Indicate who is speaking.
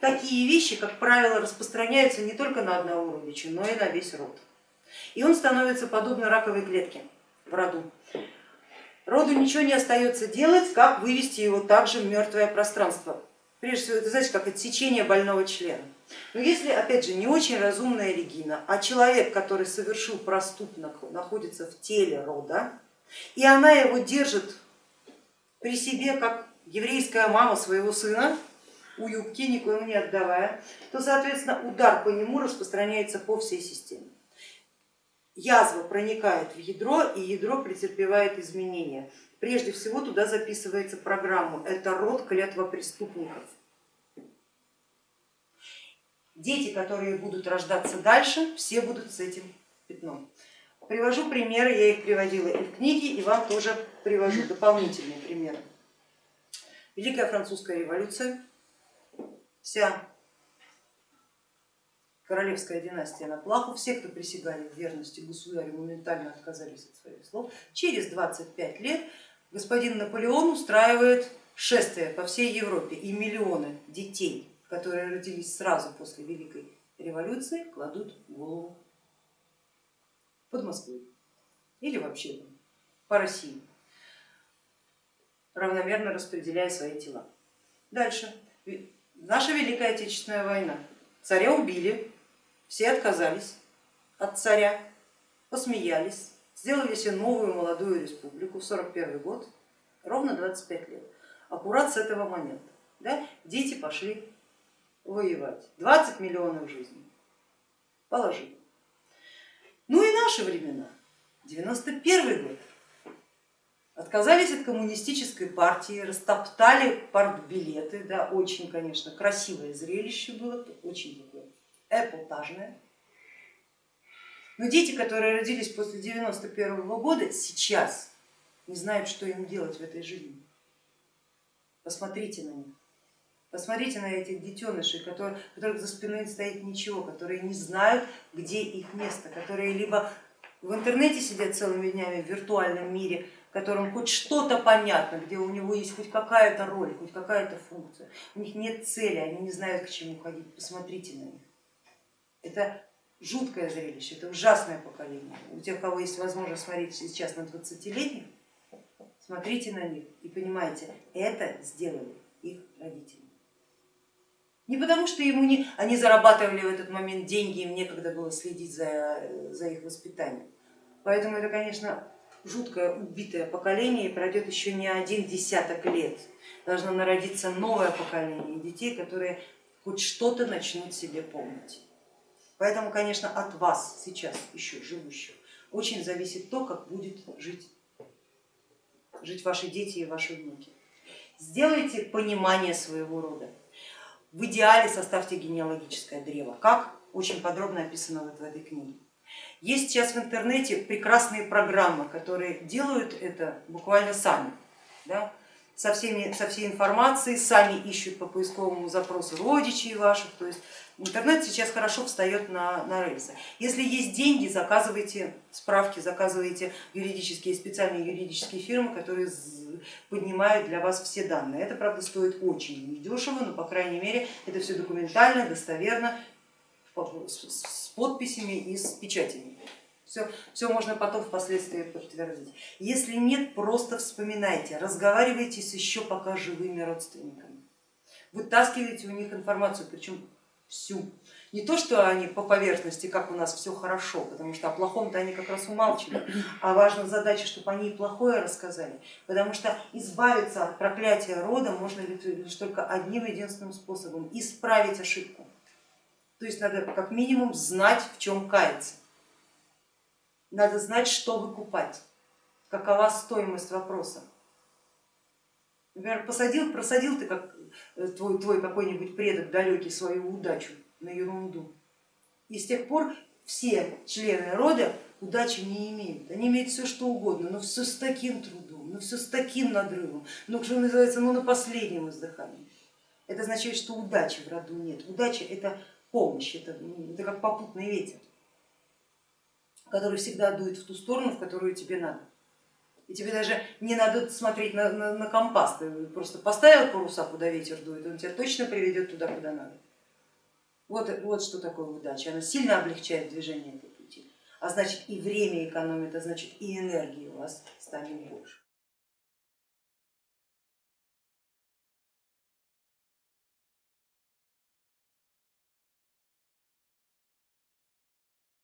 Speaker 1: такие вещи, как правило, распространяются не только на одного родича, но и на весь род. И он становится подобно раковой клетке в роду. Роду ничего не остается делать, как вывести его также в мертвое пространство. Прежде всего, это знаете, как отсечение больного члена. Но если, опять же, не очень разумная Регина, а человек, который совершил проступок, находится в теле рода, и она его держит при себе, как еврейская мама своего сына, у юбки, никому не отдавая, то, соответственно, удар по нему распространяется по всей системе. Язва проникает в ядро, и ядро претерпевает изменения. Прежде всего туда записывается программа, это род клятва преступников. Дети, которые будут рождаться дальше, все будут с этим пятном. Привожу примеры, я их приводила и в книге, и вам тоже привожу дополнительные примеры. Великая французская революция, вся королевская династия на плаху, все, кто присягали верности государю, моментально отказались от своих слов. Через 25 лет господин Наполеон устраивает шествие по всей Европе и миллионы детей, которые родились сразу после Великой революции, кладут голову под Москвой или вообще по России, равномерно распределяя свои тела. Дальше. Наша Великая Отечественная война. Царя убили, все отказались от царя, посмеялись, сделали себе новую молодую республику в 41 год, ровно 25 лет, аккурат с этого момента. Да, дети пошли воевать, 20 миллионов жизней положили. Ну и наши времена, 91 год, отказались от коммунистической партии, растоптали партбилеты, да, очень, конечно, красивое зрелище было, очень такое эпатажное. Но дети, которые родились после 91 года, сейчас не знают, что им делать в этой жизни. Посмотрите на них. Посмотрите на этих детенышей, которые, которых за спиной стоит ничего, которые не знают, где их место, которые либо в интернете сидят целыми днями в виртуальном мире, которым хоть что-то понятно, где у него есть хоть какая-то роль, хоть какая-то функция, у них нет цели, они не знают, к чему ходить, посмотрите на них. Это жуткое зрелище, это ужасное поколение. У тех, кого есть возможность смотреть сейчас на 20-летних, смотрите на них и понимаете, это сделали их родители. Не потому, что ему не, они зарабатывали в этот момент деньги, им некогда было следить за, за их воспитанием. Поэтому это, конечно, жуткое убитое поколение и пройдет еще не один десяток лет. Должно народиться новое поколение детей, которые хоть что-то начнут себе помнить. Поэтому, конечно, от вас сейчас еще живущих очень зависит то, как будет жить, жить ваши дети и ваши внуки. Сделайте понимание своего рода. В идеале составьте генеалогическое древо, как очень подробно описано вот в этой книге. Есть сейчас в интернете прекрасные программы, которые делают это буквально сами. Да? Со, всеми, со всей информацией, сами ищут по поисковому запросу родичей ваших, то есть Интернет сейчас хорошо встает на, на рельсы. Если есть деньги, заказывайте справки, заказывайте юридические, специальные юридические фирмы, которые поднимают для вас все данные. Это, правда, стоит очень недешево, но, по крайней мере, это все документально, достоверно, с подписями и с печатями. Все, все можно потом впоследствии подтвердить. Если нет, просто вспоминайте, разговаривайте с еще пока живыми родственниками, вытаскивайте у них информацию, причем всю. Не то, что они по поверхности, как у нас все хорошо, потому что о плохом-то они как раз умалчивают, а важна задача, чтобы они и плохое рассказали, потому что избавиться от проклятия рода можно лишь только одним единственным способом, исправить ошибку. То есть надо как минимум знать, в чем каяться, надо знать, что выкупать, какова стоимость вопроса. Например, посадил, просадил ты как Э, твой, твой какой-нибудь предок далекий свою удачу на ерунду. И с тех пор все члены рода удачи не имеют. Они имеют все что угодно, но все с таким трудом, но все с таким надрывом, но что называется, ну на последнем издыхании. Это означает, что удачи в роду нет. Удача это помощь, это, это как попутный ветер, который всегда дует в ту сторону, в которую тебе надо. И тебе даже не надо смотреть на, на, на компас, ты просто поставил паруса, куда ветер дует, он тебя точно приведет туда, куда надо. Вот, вот что такое удача, она сильно облегчает движение по пути, а значит и время экономит, а значит и энергии у вас станет больше.